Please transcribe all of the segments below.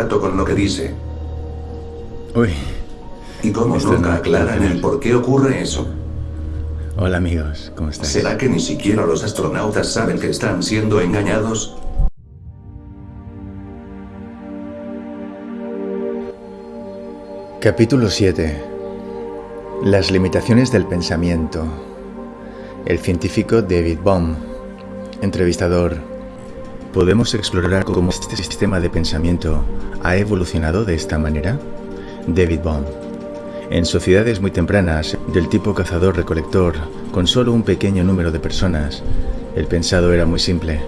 rato con lo que dice. Uy. Y cómo Esto nunca aclaran el por qué ocurre eso. Hola amigos, ¿cómo estáis? ¿Será que ni siquiera los astronautas saben que están siendo engañados? Capítulo 7. Las limitaciones del pensamiento. El científico David Bohm. Entrevistador. ¿Podemos explorar cómo este sistema de pensamiento ha evolucionado de esta manera? David Bohm. En sociedades muy tempranas, del tipo cazador-recolector, con solo un pequeño número de personas, el pensado era muy simple.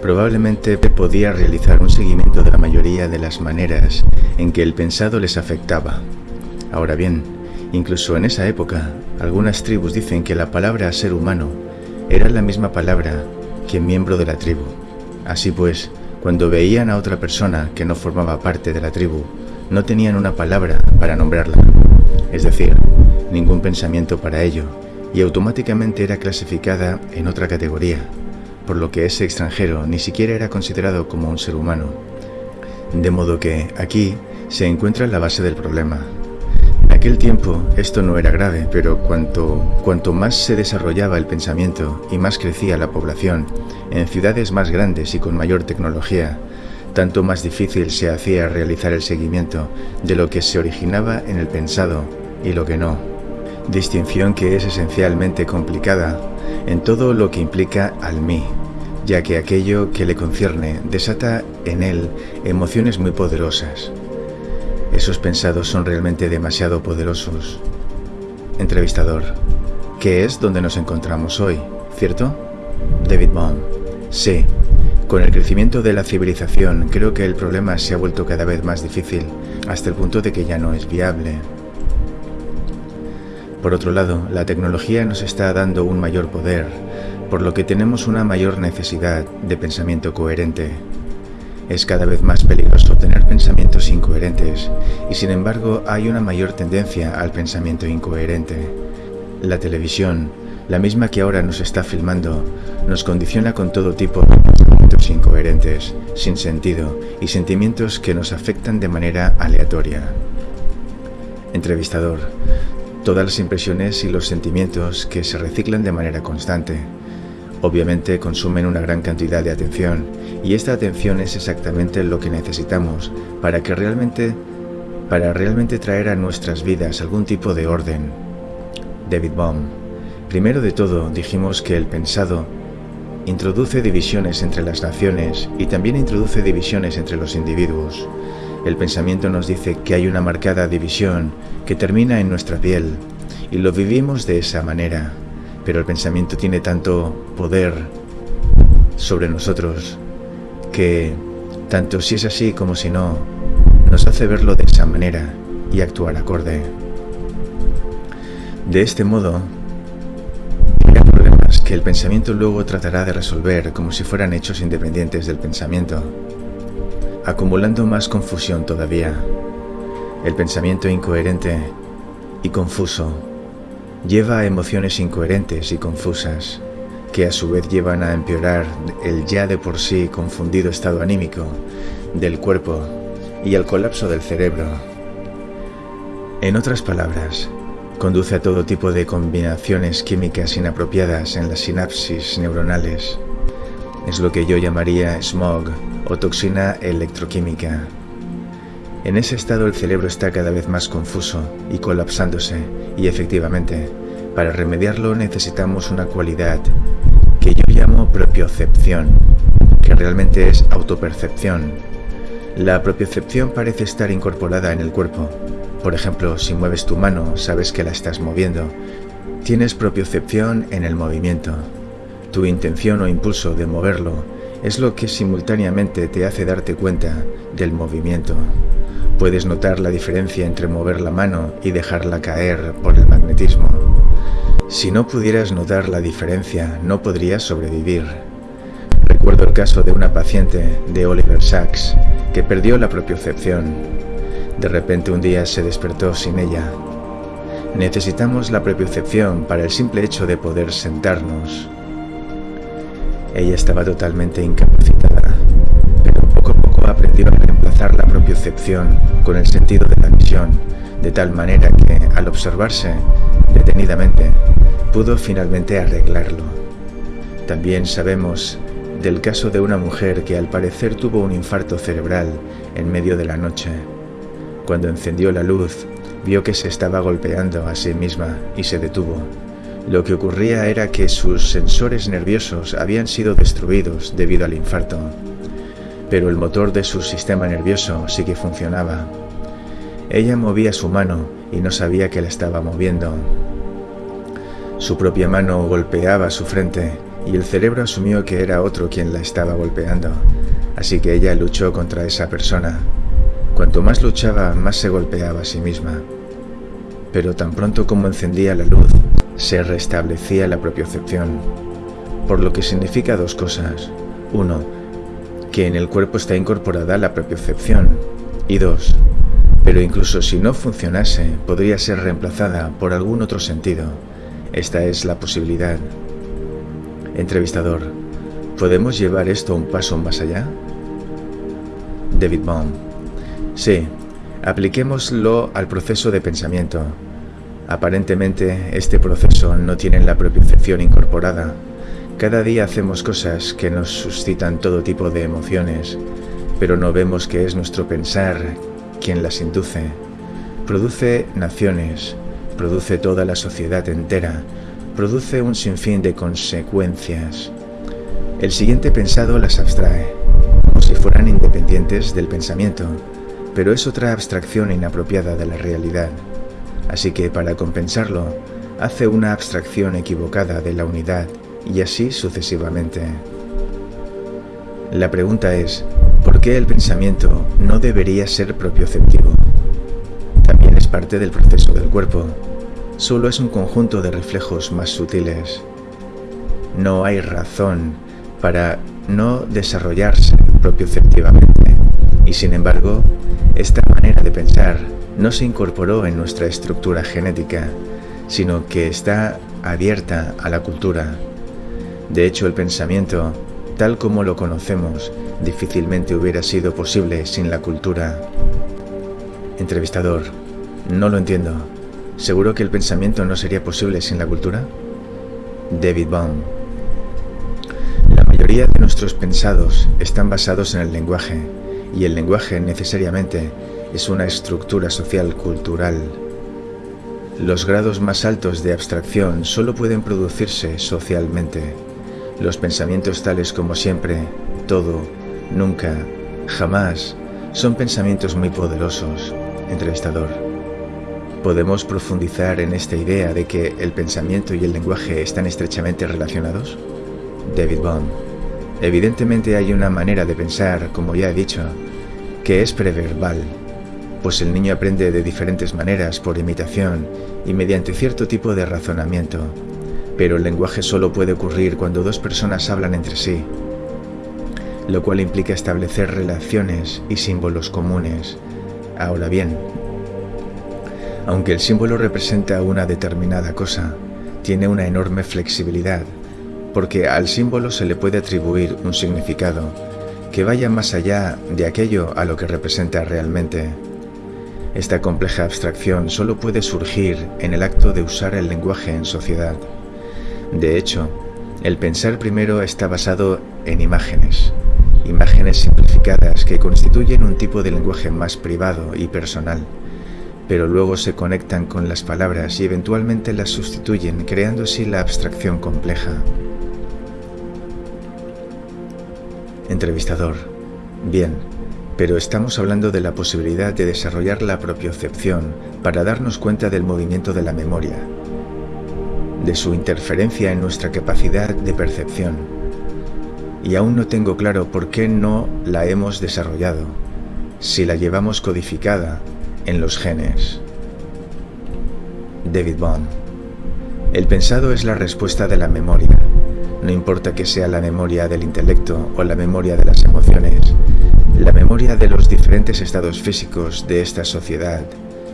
Probablemente podía realizar un seguimiento de la mayoría de las maneras en que el pensado les afectaba. Ahora bien, incluso en esa época, algunas tribus dicen que la palabra ser humano era la misma palabra que miembro de la tribu. Así pues, cuando veían a otra persona que no formaba parte de la tribu, no tenían una palabra para nombrarla, es decir, ningún pensamiento para ello, y automáticamente era clasificada en otra categoría, por lo que ese extranjero ni siquiera era considerado como un ser humano. De modo que aquí se encuentra la base del problema. Aquel tiempo esto no era grave, pero cuanto, cuanto más se desarrollaba el pensamiento y más crecía la población, en ciudades más grandes y con mayor tecnología, tanto más difícil se hacía realizar el seguimiento de lo que se originaba en el pensado y lo que no. Distinción que es esencialmente complicada en todo lo que implica al mí, ya que aquello que le concierne desata en él emociones muy poderosas. Esos pensados son realmente demasiado poderosos. Entrevistador. ¿Qué es donde nos encontramos hoy? ¿Cierto? David Bohm. Sí. Con el crecimiento de la civilización, creo que el problema se ha vuelto cada vez más difícil, hasta el punto de que ya no es viable. Por otro lado, la tecnología nos está dando un mayor poder, por lo que tenemos una mayor necesidad de pensamiento coherente. Es cada vez más peligroso tener pensamientos incoherentes y sin embargo hay una mayor tendencia al pensamiento incoherente. La televisión, la misma que ahora nos está filmando, nos condiciona con todo tipo de pensamientos incoherentes, sin sentido y sentimientos que nos afectan de manera aleatoria. Entrevistador. Todas las impresiones y los sentimientos que se reciclan de manera constante. Obviamente consumen una gran cantidad de atención y esta atención es exactamente lo que necesitamos para que realmente para realmente traer a nuestras vidas algún tipo de orden. David Bohm. Primero de todo, dijimos que el pensado introduce divisiones entre las naciones y también introduce divisiones entre los individuos. El pensamiento nos dice que hay una marcada división que termina en nuestra piel y lo vivimos de esa manera, pero el pensamiento tiene tanto poder sobre nosotros que, tanto si es así como si no, nos hace verlo de esa manera y actuar acorde. De este modo, hay problemas que el pensamiento luego tratará de resolver como si fueran hechos independientes del pensamiento, acumulando más confusión todavía. El pensamiento incoherente y confuso lleva a emociones incoherentes y confusas, que a su vez llevan a empeorar el ya de por sí confundido estado anímico del cuerpo y al colapso del cerebro. En otras palabras, conduce a todo tipo de combinaciones químicas inapropiadas en las sinapsis neuronales. Es lo que yo llamaría smog o toxina electroquímica. En ese estado el cerebro está cada vez más confuso y colapsándose, y efectivamente, para remediarlo necesitamos una cualidad que yo llamo propiocepción, que realmente es autopercepción. La propiocepción parece estar incorporada en el cuerpo. Por ejemplo, si mueves tu mano, sabes que la estás moviendo. Tienes propiocepción en el movimiento. Tu intención o impulso de moverlo es lo que simultáneamente te hace darte cuenta del movimiento. Puedes notar la diferencia entre mover la mano y dejarla caer por el magnetismo. Si no pudieras notar la diferencia, no podrías sobrevivir. Recuerdo el caso de una paciente de Oliver Sacks que perdió la propiocepción. De repente un día se despertó sin ella. Necesitamos la propiocepción para el simple hecho de poder sentarnos. Ella estaba totalmente incapacitada, pero poco a poco aprendió a reemplazar la propiocepción con el sentido de la visión, de tal manera que, al observarse detenidamente, pudo finalmente arreglarlo. También sabemos del caso de una mujer que al parecer tuvo un infarto cerebral en medio de la noche. Cuando encendió la luz, vio que se estaba golpeando a sí misma y se detuvo. Lo que ocurría era que sus sensores nerviosos habían sido destruidos debido al infarto, pero el motor de su sistema nervioso sí que funcionaba. Ella movía su mano y no sabía que la estaba moviendo. Su propia mano golpeaba su frente y el cerebro asumió que era otro quien la estaba golpeando, así que ella luchó contra esa persona. Cuanto más luchaba, más se golpeaba a sí misma. Pero tan pronto como encendía la luz, se restablecía la propiocepción, por lo que significa dos cosas. Uno, que en el cuerpo está incorporada la propiocepción, y dos, pero incluso si no funcionase, podría ser reemplazada por algún otro sentido. Esta es la posibilidad. Entrevistador, ¿podemos llevar esto un paso más allá? David Baum. Sí, apliquémoslo al proceso de pensamiento. Aparentemente, este proceso no tiene la propiocepción incorporada. Cada día hacemos cosas que nos suscitan todo tipo de emociones, pero no vemos que es nuestro pensar quien las induce. Produce naciones, produce toda la sociedad entera, produce un sinfín de consecuencias. El siguiente pensado las abstrae, como si fueran independientes del pensamiento, pero es otra abstracción inapropiada de la realidad. Así que para compensarlo, hace una abstracción equivocada de la unidad y así sucesivamente. La pregunta es, ¿por qué el pensamiento no debería ser propioceptivo? También es parte del proceso del cuerpo, solo es un conjunto de reflejos más sutiles. No hay razón para no desarrollarse propioceptivamente, y sin embargo, esta manera de pensar no se incorporó en nuestra estructura genética, sino que está abierta a la cultura. De hecho, el pensamiento tal como lo conocemos, difícilmente hubiera sido posible sin la cultura. Entrevistador, no lo entiendo. ¿Seguro que el pensamiento no sería posible sin la cultura? David Baum. La mayoría de nuestros pensados están basados en el lenguaje, y el lenguaje necesariamente es una estructura social cultural. Los grados más altos de abstracción solo pueden producirse socialmente. Los pensamientos tales como siempre, todo, nunca, jamás, son pensamientos muy poderosos. Entrevistador. ¿Podemos profundizar en esta idea de que el pensamiento y el lenguaje están estrechamente relacionados? David Baum. Evidentemente hay una manera de pensar, como ya he dicho, que es preverbal, pues el niño aprende de diferentes maneras por imitación y mediante cierto tipo de razonamiento pero el lenguaje solo puede ocurrir cuando dos personas hablan entre sí, lo cual implica establecer relaciones y símbolos comunes. Ahora bien, aunque el símbolo representa una determinada cosa, tiene una enorme flexibilidad, porque al símbolo se le puede atribuir un significado que vaya más allá de aquello a lo que representa realmente. Esta compleja abstracción solo puede surgir en el acto de usar el lenguaje en sociedad. De hecho, el pensar primero está basado en imágenes, imágenes simplificadas que constituyen un tipo de lenguaje más privado y personal, pero luego se conectan con las palabras y eventualmente las sustituyen, creando así la abstracción compleja. Entrevistador. Bien, pero estamos hablando de la posibilidad de desarrollar la propiocepción para darnos cuenta del movimiento de la memoria, de su interferencia en nuestra capacidad de percepción. Y aún no tengo claro por qué no la hemos desarrollado, si la llevamos codificada en los genes. David Bond. El pensado es la respuesta de la memoria. No importa que sea la memoria del intelecto o la memoria de las emociones, la memoria de los diferentes estados físicos de esta sociedad,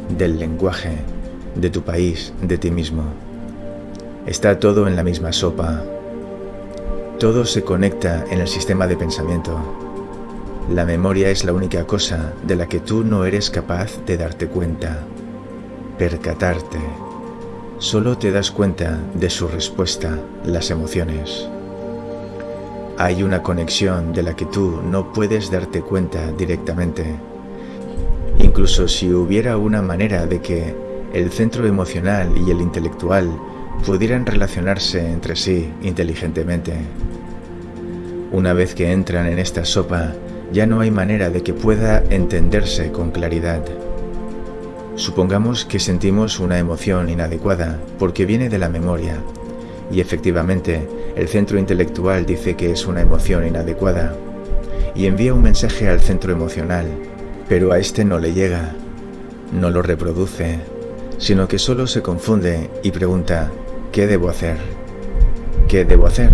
del lenguaje, de tu país, de ti mismo. Está todo en la misma sopa. Todo se conecta en el sistema de pensamiento. La memoria es la única cosa de la que tú no eres capaz de darte cuenta, percatarte. Solo te das cuenta de su respuesta, las emociones. Hay una conexión de la que tú no puedes darte cuenta directamente. Incluso si hubiera una manera de que el centro emocional y el intelectual pudieran relacionarse entre sí inteligentemente. Una vez que entran en esta sopa, ya no hay manera de que pueda entenderse con claridad. Supongamos que sentimos una emoción inadecuada porque viene de la memoria y efectivamente el centro intelectual dice que es una emoción inadecuada y envía un mensaje al centro emocional, pero a este no le llega, no lo reproduce, sino que solo se confunde y pregunta, ¿qué debo hacer? ¿Qué debo hacer?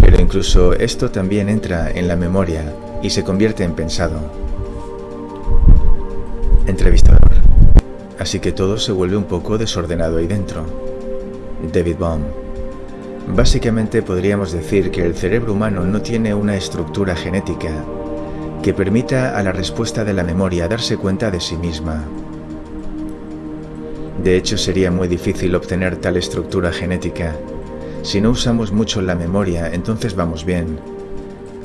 Pero incluso esto también entra en la memoria y se convierte en pensado. Entrevistador. Así que todo se vuelve un poco desordenado ahí dentro. David Baum. Básicamente podríamos decir que el cerebro humano no tiene una estructura genética que permita a la respuesta de la memoria darse cuenta de sí misma. De hecho, sería muy difícil obtener tal estructura genética. Si no usamos mucho la memoria, entonces vamos bien.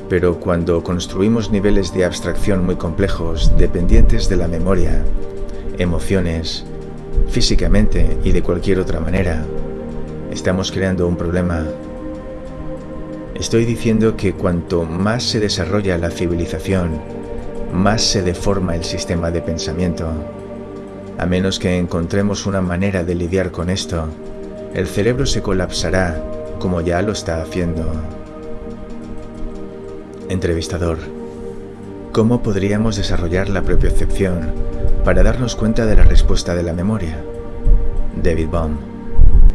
Pero cuando construimos niveles de abstracción muy complejos, dependientes de la memoria, emociones, físicamente y de cualquier otra manera, estamos creando un problema. Estoy diciendo que cuanto más se desarrolla la civilización, más se deforma el sistema de pensamiento. A menos que encontremos una manera de lidiar con esto, el cerebro se colapsará como ya lo está haciendo. Entrevistador. ¿Cómo podríamos desarrollar la propiocepción para darnos cuenta de la respuesta de la memoria? David Baum.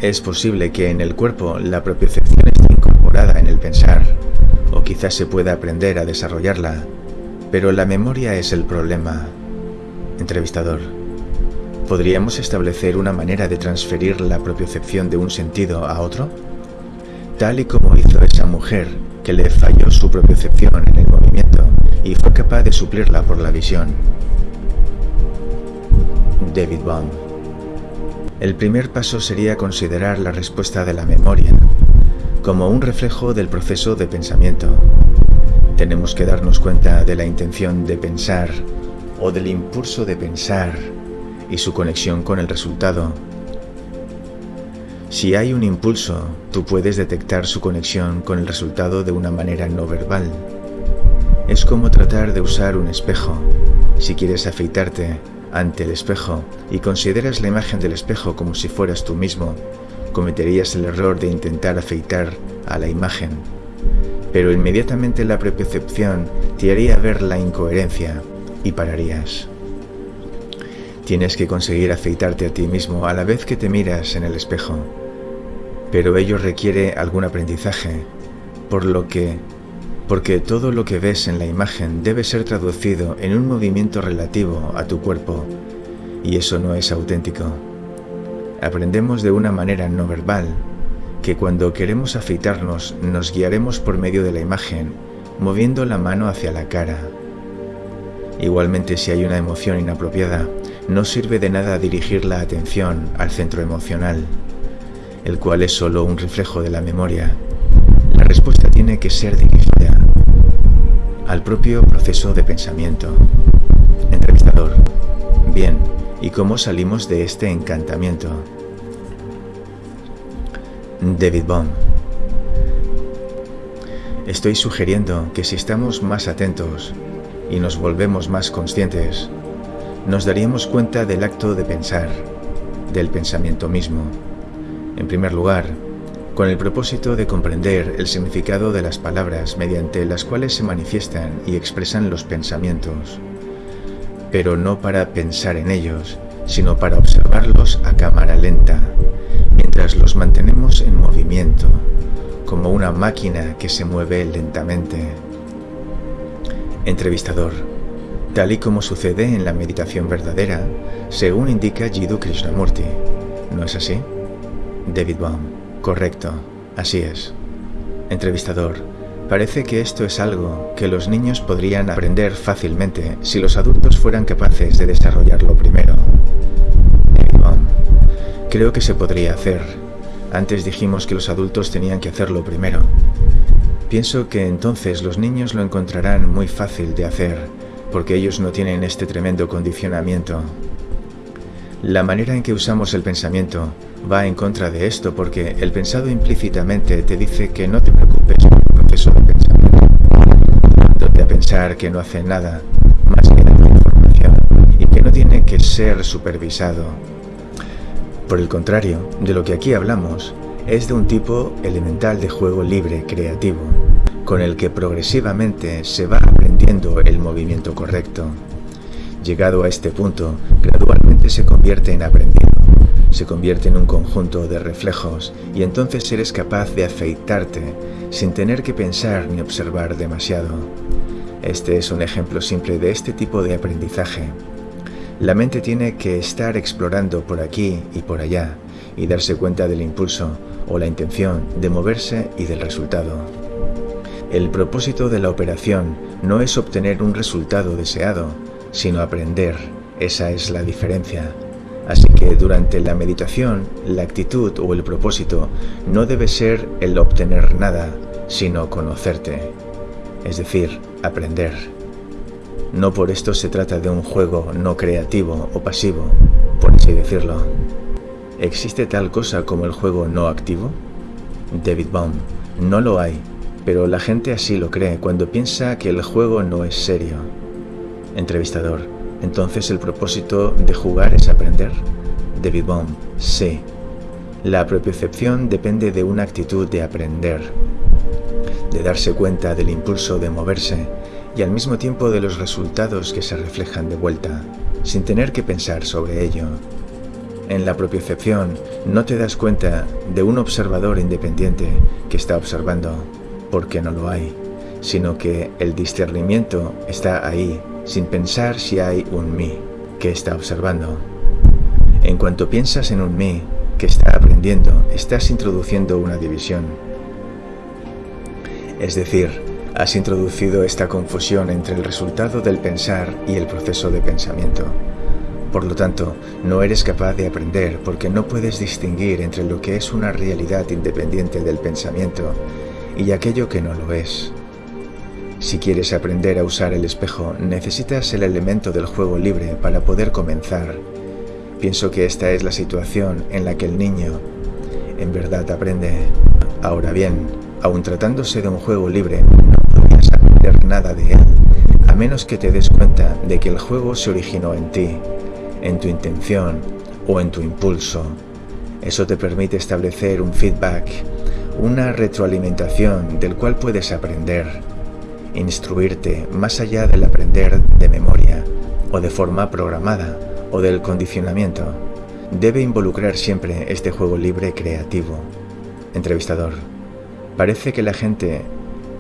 Es posible que en el cuerpo la propiocepción esté incorporada en el pensar, o quizás se pueda aprender a desarrollarla, pero la memoria es el problema. Entrevistador. ¿Podríamos establecer una manera de transferir la propiocepción de un sentido a otro? Tal y como hizo esa mujer que le falló su propiocepción en el movimiento y fue capaz de suplirla por la visión. David Baum. El primer paso sería considerar la respuesta de la memoria como un reflejo del proceso de pensamiento. Tenemos que darnos cuenta de la intención de pensar o del impulso de pensar y su conexión con el resultado. Si hay un impulso, tú puedes detectar su conexión con el resultado de una manera no verbal. Es como tratar de usar un espejo. Si quieres afeitarte ante el espejo y consideras la imagen del espejo como si fueras tú mismo, cometerías el error de intentar afeitar a la imagen. Pero inmediatamente la percepción te haría ver la incoherencia y pararías. Tienes que conseguir afeitarte a ti mismo a la vez que te miras en el espejo. Pero ello requiere algún aprendizaje, por lo que porque todo lo que ves en la imagen debe ser traducido en un movimiento relativo a tu cuerpo, y eso no es auténtico. Aprendemos de una manera no verbal, que cuando queremos afeitarnos nos guiaremos por medio de la imagen, moviendo la mano hacia la cara. Igualmente si hay una emoción inapropiada, no sirve de nada dirigir la atención al centro emocional, el cual es solo un reflejo de la memoria. Que ser dirigida al propio proceso de pensamiento. Entrevistador. Bien, ¿y cómo salimos de este encantamiento? David Baum. Estoy sugiriendo que si estamos más atentos y nos volvemos más conscientes, nos daríamos cuenta del acto de pensar, del pensamiento mismo. En primer lugar, con el propósito de comprender el significado de las palabras mediante las cuales se manifiestan y expresan los pensamientos, pero no para pensar en ellos, sino para observarlos a cámara lenta, mientras los mantenemos en movimiento, como una máquina que se mueve lentamente. Entrevistador tal y como sucede en la meditación verdadera, según indica Jiddu Krishnamurti. ¿No es así? David Baum. Correcto, así es. Entrevistador. Parece que esto es algo que los niños podrían aprender fácilmente si los adultos fueran capaces de desarrollarlo primero. Creo que se podría hacer. Antes dijimos que los adultos tenían que hacerlo primero. Pienso que entonces los niños lo encontrarán muy fácil de hacer, porque ellos no tienen este tremendo condicionamiento. La manera en que usamos el pensamiento va en contra de esto porque el pensado implícitamente te dice que no te preocupes por el proceso de pensamiento, a pensar que no hace nada más que dar información y que no tiene que ser supervisado por el contrario, de lo que aquí hablamos es de un tipo elemental de juego libre creativo, con el que progresivamente se va aprendiendo el movimiento correcto. Llegado a este punto, gradualmente se convierte en aprendido, se convierte en un conjunto de reflejos y entonces eres capaz de afeitarte sin tener que pensar ni observar demasiado. Este es un ejemplo simple de este tipo de aprendizaje la mente tiene que estar explorando por aquí y por allá y darse cuenta del impulso o la intención de moverse y del resultado. El propósito de la operación no es obtener un resultado deseado, sino aprender. Esa es la diferencia. Así que durante la meditación, la actitud o el propósito no debe ser el obtener nada, sino conocerte, es decir, aprender. No por esto se trata de un juego no creativo o pasivo, por así decirlo. ¿Existe tal cosa como el juego no activo? David Baum, no lo hay, pero la gente así lo cree cuando piensa que el juego no es serio. Entrevistador, ¿entonces el propósito de jugar es aprender? David Baum, sí. La propiocepción depende de una actitud de aprender, de darse cuenta del impulso de moverse, y al mismo tiempo de los resultados que se reflejan de vuelta, sin tener que pensar sobre ello. En la propiocepción no te das cuenta de un observador independiente que está observando, porque no lo hay, sino que el discernimiento está ahí, sin pensar si hay un mí que está observando. En cuanto piensas en un mí que está aprendiendo, estás introduciendo una división. Es decir, Has introducido esta confusión entre el resultado del pensar y el proceso de pensamiento. Por lo tanto, no eres capaz de aprender porque no puedes distinguir entre lo que es una realidad independiente del pensamiento y aquello que no lo es. Si quieres aprender a usar el espejo, necesitas el elemento del juego libre para poder comenzar. Pienso que esta es la situación en la que el niño en verdad aprende. Ahora bien, aun tratándose de un juego libre, nada de él, a menos que te des cuenta de que el juego se originó en ti, en tu intención o en tu impulso. Eso te permite establecer un feedback, una retroalimentación del cual puedes aprender, instruirte más allá del aprender de memoria o de forma programada o del condicionamiento. Debe involucrar siempre este juego libre creativo. Entrevistador. Parece que la gente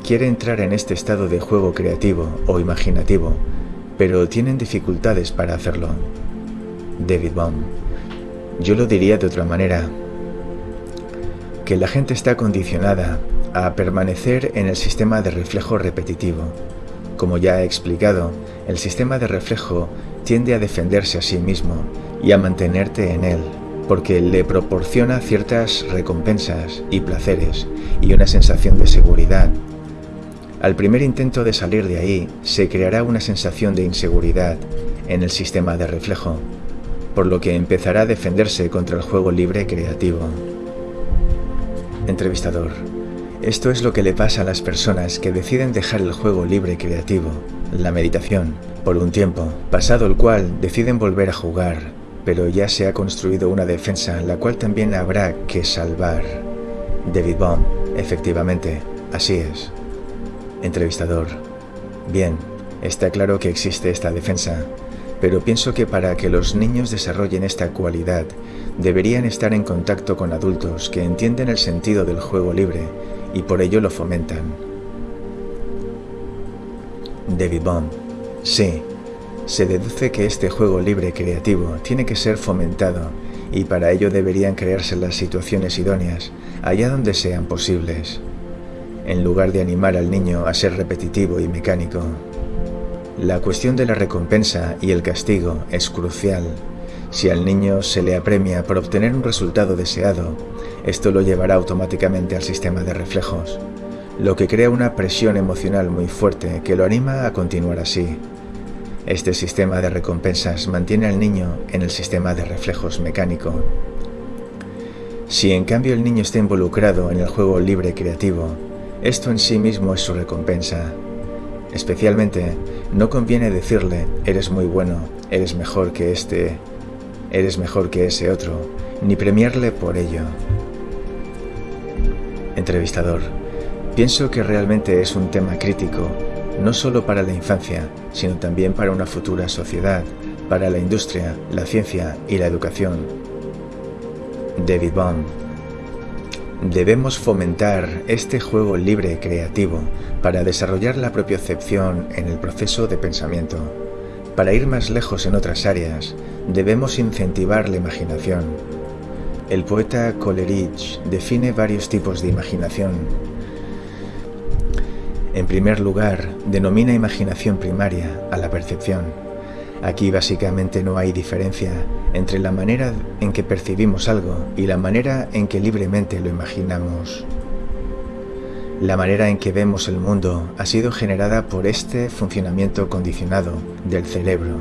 quiere entrar en este estado de juego creativo o imaginativo, pero tienen dificultades para hacerlo. David Baum. Yo lo diría de otra manera. Que la gente está condicionada a permanecer en el sistema de reflejo repetitivo. Como ya he explicado, el sistema de reflejo tiende a defenderse a sí mismo y a mantenerte en él, porque le proporciona ciertas recompensas y placeres y una sensación de seguridad al primer intento de salir de ahí, se creará una sensación de inseguridad en el sistema de reflejo, por lo que empezará a defenderse contra el juego libre creativo. Entrevistador. Esto es lo que le pasa a las personas que deciden dejar el juego libre creativo, la meditación, por un tiempo, pasado el cual deciden volver a jugar, pero ya se ha construido una defensa la cual también habrá que salvar. David Baum, efectivamente, así es. Entrevistador. Bien, está claro que existe esta defensa, pero pienso que para que los niños desarrollen esta cualidad, deberían estar en contacto con adultos que entienden el sentido del juego libre y por ello lo fomentan. David Baum. Sí, se deduce que este juego libre creativo tiene que ser fomentado y para ello deberían crearse las situaciones idóneas, allá donde sean posibles. en lugar de animar al niño a ser repetitivo y mecánico. La cuestión de la recompensa y el castigo es crucial. Si al niño se le apremia por obtener un resultado deseado, esto lo llevará automáticamente al sistema de reflejos, lo que crea una presión emocional muy fuerte que lo anima a continuar así. Este sistema de recompensas mantiene al niño en el sistema de reflejos mecánico. Si en cambio el niño está involucrado en el juego libre creativo, esto en sí mismo es su recompensa. Especialmente, no conviene decirle, eres muy bueno, eres mejor que este, eres mejor que ese otro, ni premiarle por ello. Entrevistador, pienso que realmente es un tema crítico no solo para la infancia, sino también para una futura sociedad, para la industria, la ciencia y la educación. David Baum Debemos fomentar este juego libre creativo para desarrollar la propiocepción en el proceso de pensamiento. Para ir más lejos en otras áreas, debemos incentivar la imaginación. El poeta Coleridge define varios tipos de imaginación, en primer lugar, denomina imaginación primaria a la percepción. Aquí básicamente no hay diferencia entre la manera en que percibimos algo y la manera en que libremente lo imaginamos. La manera en que vemos el mundo ha sido generada por este funcionamiento condicionado del cerebro,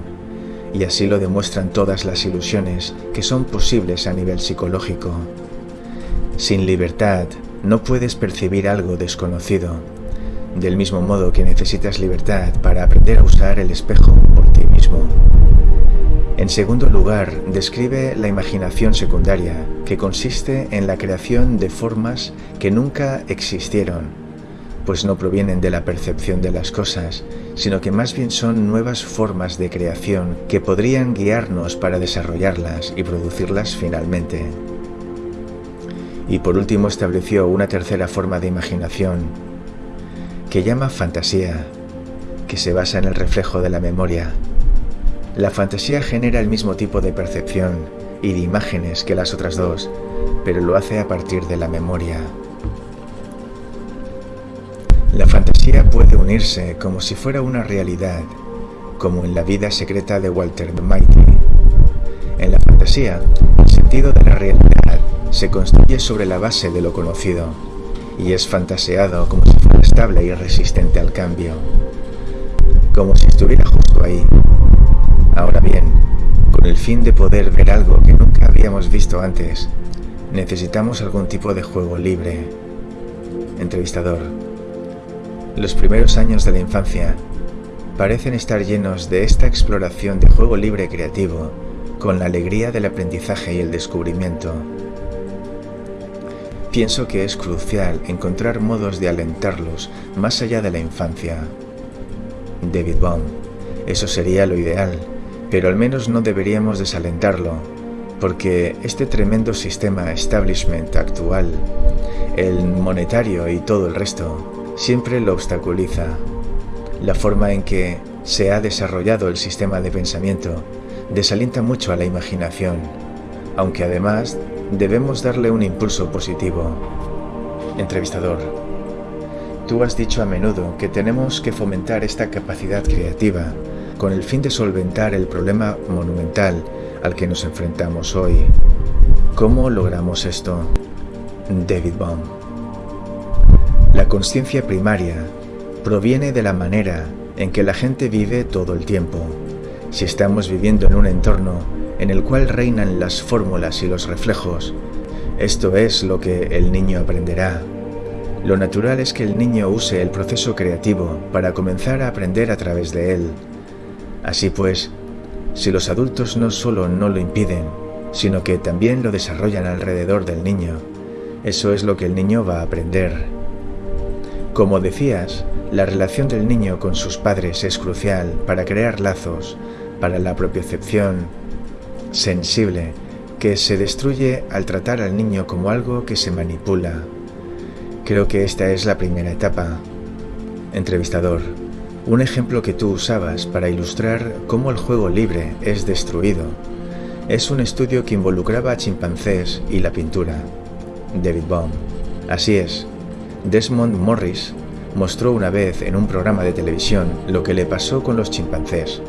y así lo demuestran todas las ilusiones que son posibles a nivel psicológico. Sin libertad, no puedes percibir algo desconocido del mismo modo que necesitas libertad para aprender a usar el espejo por ti mismo. En segundo lugar, describe la imaginación secundaria, que consiste en la creación de formas que nunca existieron, pues no provienen de la percepción de las cosas, sino que más bien son nuevas formas de creación que podrían guiarnos para desarrollarlas y producirlas finalmente. Y por último estableció una tercera forma de imaginación, que llama fantasía, que se basa en el reflejo de la memoria. La fantasía genera el mismo tipo de percepción y de imágenes que las otras dos, pero lo hace a partir de la memoria. La fantasía puede unirse como si fuera una realidad, como en la vida secreta de Walter Mitty. En la fantasía, el sentido de la realidad se construye sobre la base de lo conocido y es fantaseado como si fuera estable y resistente al cambio, como si estuviera justo ahí. Con el fin de poder ver algo que nunca habíamos visto antes, necesitamos algún tipo de juego libre. Entrevistador. Los primeros años de la infancia parecen estar llenos de esta exploración de juego libre creativo, con la alegría del aprendizaje y el descubrimiento. Pienso que es crucial encontrar modos de alentarlos más allá de la infancia. David Baum, eso sería lo ideal, pero al menos no deberíamos desalentarlo, porque este tremendo sistema establishment actual, el monetario y todo el resto, siempre lo obstaculiza. La forma en que se ha desarrollado el sistema de pensamiento desalienta mucho a la imaginación, aunque además debemos darle un impulso positivo. Entrevistador. Tú has dicho a menudo que tenemos que fomentar esta capacidad creativa con el fin de solventar el problema monumental al que nos enfrentamos hoy. ¿Cómo logramos esto? David Baum. La conciencia primaria proviene de la manera en que la gente vive todo el tiempo. Si estamos viviendo en un entorno en el cual reinan las fórmulas y los reflejos. Esto es lo que el niño aprenderá. Lo natural es que el niño use el proceso creativo para comenzar a aprender a través de él. Así pues, si los adultos no solo no lo impiden, sino que también lo desarrollan alrededor del niño, eso es lo que el niño va a aprender. Como decías, la relación del niño con sus padres es crucial para crear lazos, para la propiocepción, sensible, que se destruye al tratar al niño como algo que se manipula. Creo que esta es la primera etapa. Entrevistador, un ejemplo que tú usabas para ilustrar cómo el juego libre es destruido es un estudio que involucraba a chimpancés y la pintura. David Baum. Así es. Desmond Morris mostró una vez en un programa de televisión lo que le pasó con los chimpancés.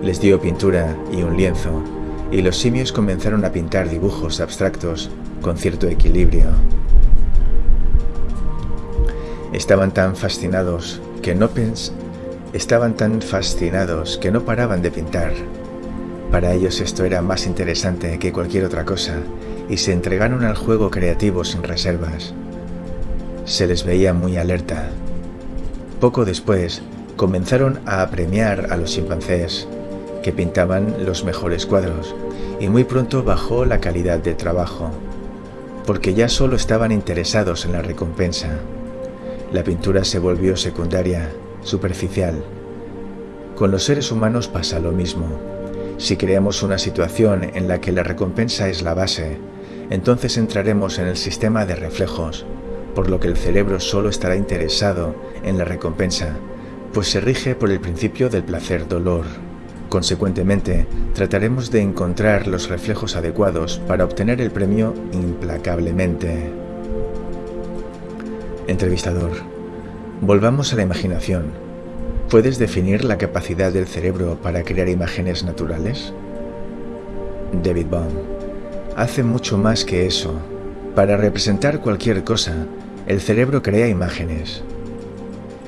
Les dio pintura y un lienzo, y los simios comenzaron a pintar dibujos abstractos con cierto equilibrio. Estaban tan fascinados que no pens estaban tan fascinados que no paraban de pintar. Para ellos esto era más interesante que cualquier otra cosa y se entregaron al juego creativo sin reservas. Se les veía muy alerta. Poco después, comenzaron a premiar a los chimpancés, que pintaban los mejores cuadros, y muy pronto bajó la calidad de trabajo, porque ya solo estaban interesados en la recompensa. La pintura se volvió secundaria, superficial. Con los seres humanos pasa lo mismo. Si creamos una situación en la que la recompensa es la base, entonces entraremos en el sistema de reflejos, por lo que el cerebro solo estará interesado en la recompensa, pues se rige por el principio del placer-dolor. Consecuentemente, trataremos de encontrar los reflejos adecuados para obtener el premio implacablemente. Entrevistador. Volvamos a la imaginación. ¿Puedes definir la capacidad del cerebro para crear imágenes naturales? David Baum. Hace mucho más que eso. Para representar cualquier cosa, el cerebro crea imágenes.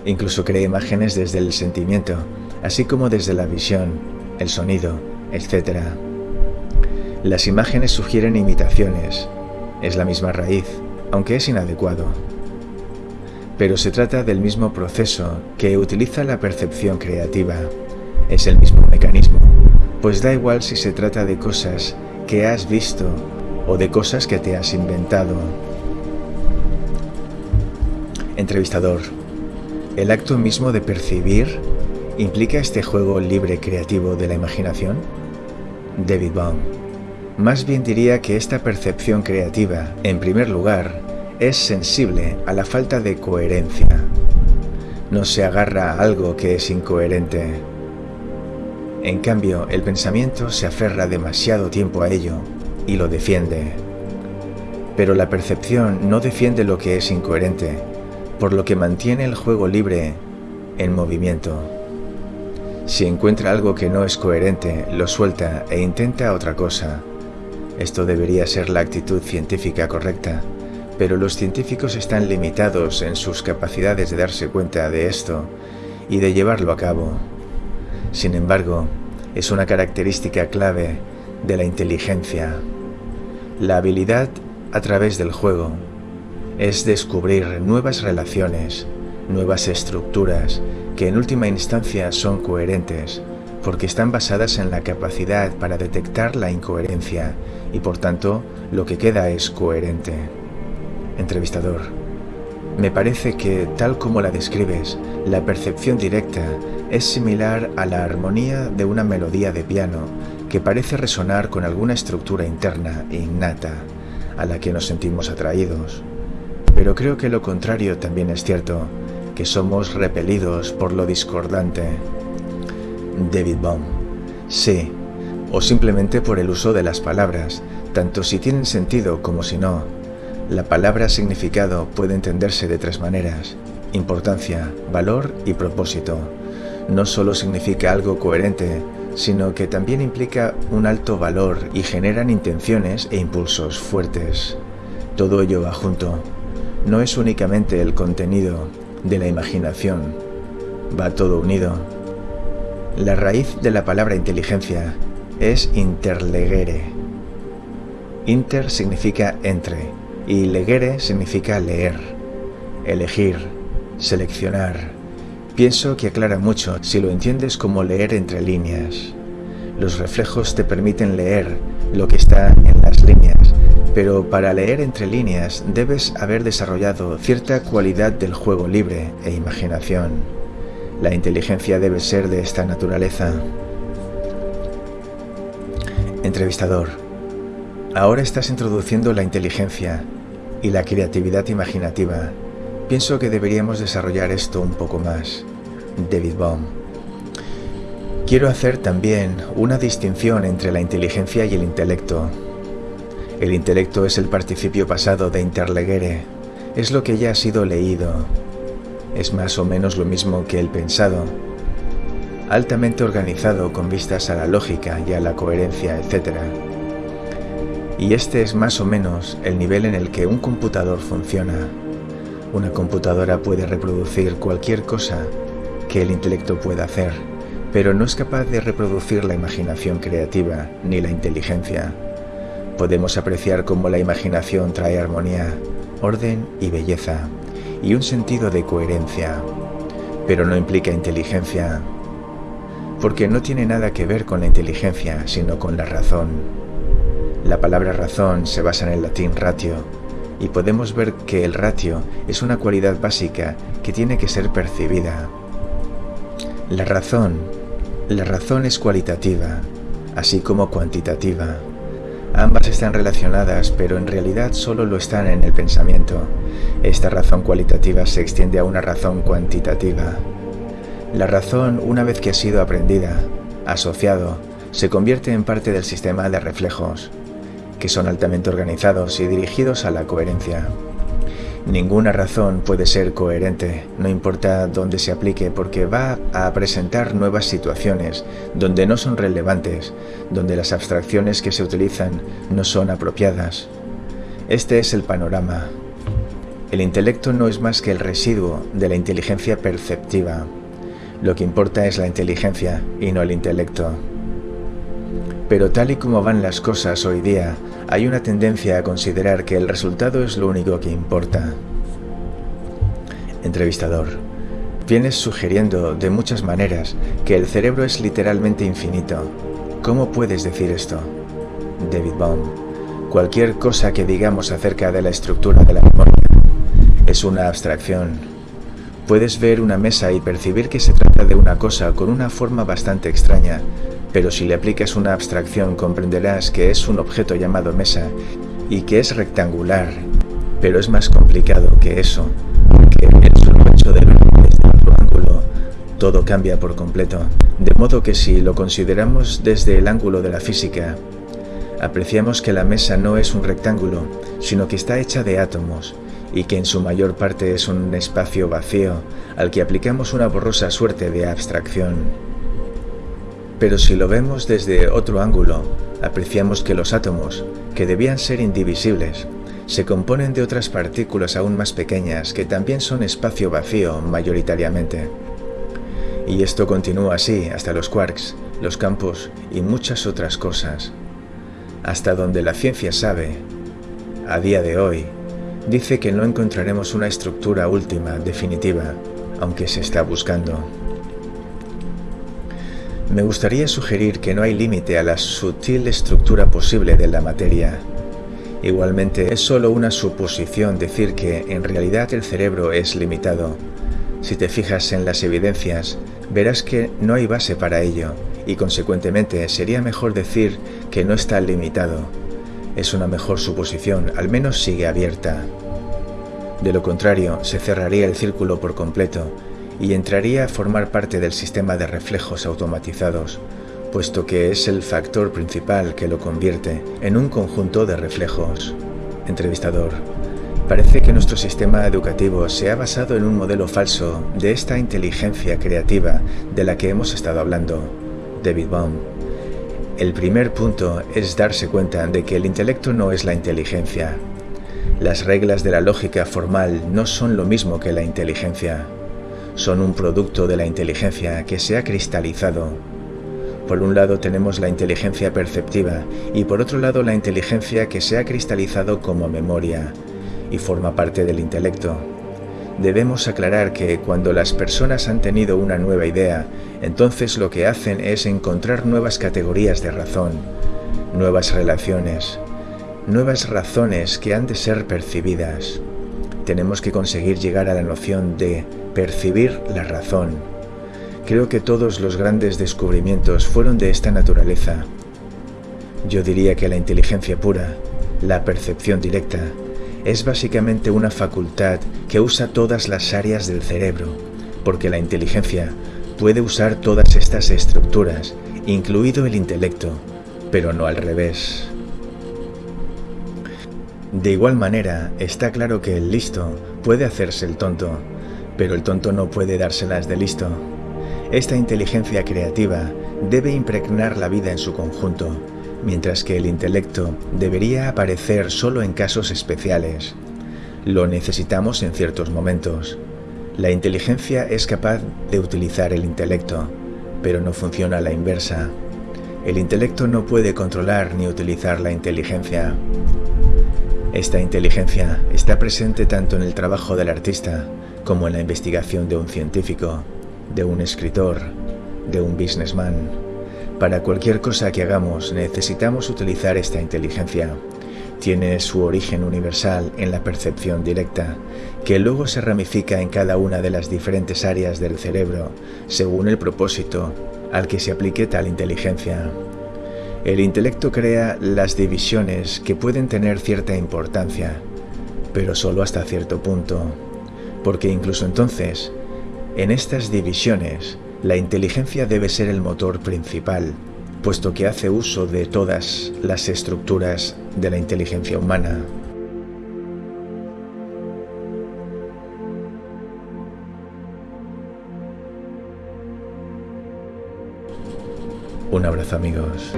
Incluso crea imágenes desde el sentimiento, así como desde la visión, el sonido, etc. Las imágenes sugieren imitaciones. Es la misma raíz, aunque es inadecuado. Pero se trata del mismo proceso que utiliza la percepción creativa. Es el mismo mecanismo, pues da igual si se trata de cosas que has visto o de cosas que te has inventado. Entrevistador. ¿El acto mismo de percibir implica este juego libre creativo de la imaginación? David Baum. Más bien diría que esta percepción creativa, en primer lugar, es sensible a la falta de coherencia. No se agarra a algo que es incoherente. En cambio, el pensamiento se aferra demasiado tiempo a ello y lo defiende. Pero la percepción no defiende lo que es incoherente, por lo que mantiene el juego libre en movimiento. Si encuentra algo que no es coherente, lo suelta e intenta otra cosa. Esto debería ser la actitud científica correcta, pero los científicos están limitados en sus capacidades de darse cuenta de esto y de llevarlo a cabo. Sin embargo, es una característica clave de la inteligencia. La habilidad a través del juego es descubrir nuevas relaciones, nuevas estructuras que en última instancia son coherentes porque están basadas en la capacidad para detectar la incoherencia y por tanto lo que queda es coherente. Entrevistador. Me parece que, tal como la describes, la percepción directa es similar a la armonía de una melodía de piano que parece resonar con alguna estructura interna e innata a la que nos sentimos atraídos. Pero creo que lo contrario también es cierto, que somos repelidos por lo discordante. David Baum. Sí, o simplemente por el uso de las palabras, tanto si tienen sentido como si no. La palabra significado puede entenderse de tres maneras, importancia, valor y propósito. No solo significa algo coherente, sino que también implica un alto valor y generan intenciones e impulsos fuertes. Todo ello va junto no es únicamente el contenido de la imaginación, va todo unido. La raíz de la palabra inteligencia es interlegere. Inter significa entre y legere significa leer, elegir, seleccionar. Pienso que aclara mucho si lo entiendes como leer entre líneas. Los reflejos te permiten leer lo que está en las líneas pero para leer entre líneas debes haber desarrollado cierta cualidad del juego libre e imaginación. La inteligencia debe ser de esta naturaleza. Entrevistador. Ahora estás introduciendo la inteligencia y la creatividad imaginativa. Pienso que deberíamos desarrollar esto un poco más. David Baum. Quiero hacer también una distinción entre la inteligencia y el intelecto. El intelecto es el participio pasado de interlegere. es lo que ya ha sido leído. Es más o menos lo mismo que el pensado, altamente organizado con vistas a la lógica y a la coherencia, etc. Y este es más o menos el nivel en el que un computador funciona. Una computadora puede reproducir cualquier cosa que el intelecto pueda hacer, pero no es capaz de reproducir la imaginación creativa ni la inteligencia. Podemos apreciar cómo la imaginación trae armonía, orden y belleza, y un sentido de coherencia, pero no implica inteligencia, porque no tiene nada que ver con la inteligencia, sino con la razón. La palabra razón se basa en el latín ratio, y podemos ver que el ratio es una cualidad básica que tiene que ser percibida. La razón, la razón es cualitativa, así como cuantitativa. Ambas están relacionadas, pero en realidad solo lo están en el pensamiento. Esta razón cualitativa se extiende a una razón cuantitativa. La razón, una vez que ha sido aprendida, asociado, se convierte en parte del sistema de reflejos que son altamente organizados y dirigidos a la coherencia. Ninguna razón puede ser coherente, no importa dónde se aplique, porque va a presentar nuevas situaciones donde no son relevantes, donde las abstracciones que se utilizan no son apropiadas. Este es el panorama. El intelecto no es más que el residuo de la inteligencia perceptiva. Lo que importa es la inteligencia y no el intelecto. Pero tal y como van las cosas hoy día, hay una tendencia a considerar que el resultado es lo único que importa. Entrevistador. Vienes sugiriendo de muchas maneras que el cerebro es literalmente infinito. ¿Cómo puedes decir esto? David Baum. Cualquier cosa que digamos acerca de la estructura de la memoria es una abstracción. Puedes ver una mesa y percibir que se trata de una cosa con una forma bastante extraña, pero si le aplicas una abstracción comprenderás que es un objeto llamado mesa y que es rectangular, pero es más complicado que eso, porque el solo hecho de desde ángulo, todo cambia por completo, de modo que si lo consideramos desde el ángulo de la física, apreciamos que la mesa no es un rectángulo, sino que está hecha de átomos, y que en su mayor parte es un espacio vacío al que aplicamos una borrosa suerte de abstracción. Pero si lo vemos desde otro ángulo, apreciamos que los átomos, que debían ser indivisibles, se componen de otras partículas aún más pequeñas que también son espacio vacío mayoritariamente. Y esto continúa así hasta los quarks, los campos y muchas otras cosas. Hasta donde la ciencia sabe, a día de hoy, dice que no encontraremos una estructura última, definitiva, aunque se está buscando. Me gustaría sugerir que no hay límite a la sutil estructura posible de la materia. Igualmente, es solo una suposición decir que en realidad el cerebro es limitado. Si te fijas en las evidencias, verás que no hay base para ello, y consecuentemente sería mejor decir que no está limitado. Es una mejor suposición, al menos sigue abierta. De lo contrario, se cerraría el círculo por completo y entraría a formar parte del sistema de reflejos automatizados, puesto que es el factor principal que lo convierte en un conjunto de reflejos. Entrevistador. Parece que nuestro sistema educativo se ha basado en un modelo falso de esta inteligencia creativa de la que hemos estado hablando. David Baum. El primer punto es darse cuenta de que el intelecto no es la inteligencia. Las reglas de la lógica formal no son lo mismo que la inteligencia son un producto de la inteligencia que se ha cristalizado. Por un lado tenemos la inteligencia perceptiva y por otro lado la inteligencia que se ha cristalizado como memoria y forma parte del intelecto. Debemos aclarar que cuando las personas han tenido una nueva idea, entonces lo que hacen es encontrar nuevas categorías de razón, nuevas relaciones, nuevas razones que han de ser percibidas. Tenemos que conseguir llegar a la noción de percibir la razón. Creo que todos los grandes descubrimientos fueron de esta naturaleza. Yo diría que la inteligencia pura, la percepción directa, es básicamente una facultad que usa todas las áreas del cerebro, porque la inteligencia puede usar todas estas estructuras, incluido el intelecto, pero no al revés. De igual manera, está claro que el listo puede hacerse el tonto, pero el tonto no puede dárselas de listo. Esta inteligencia creativa debe impregnar la vida en su conjunto, mientras que el intelecto debería aparecer solo en casos especiales. Lo necesitamos en ciertos momentos. La inteligencia es capaz de utilizar el intelecto, pero no funciona a la inversa. El intelecto no puede controlar ni utilizar la inteligencia. Esta inteligencia está presente tanto en el trabajo del artista como en la investigación de un científico, de un escritor, de un businessman. Para cualquier cosa que hagamos necesitamos utilizar esta inteligencia. Tiene su origen universal en la percepción directa, que luego se ramifica en cada una de las diferentes áreas del cerebro, según el propósito al que se aplique tal inteligencia. El intelecto crea las divisiones que pueden tener cierta importancia, pero solo hasta cierto punto, porque incluso entonces, en estas divisiones, la inteligencia debe ser el motor principal, puesto que hace uso de todas las estructuras de la inteligencia humana. Un abrazo amigos.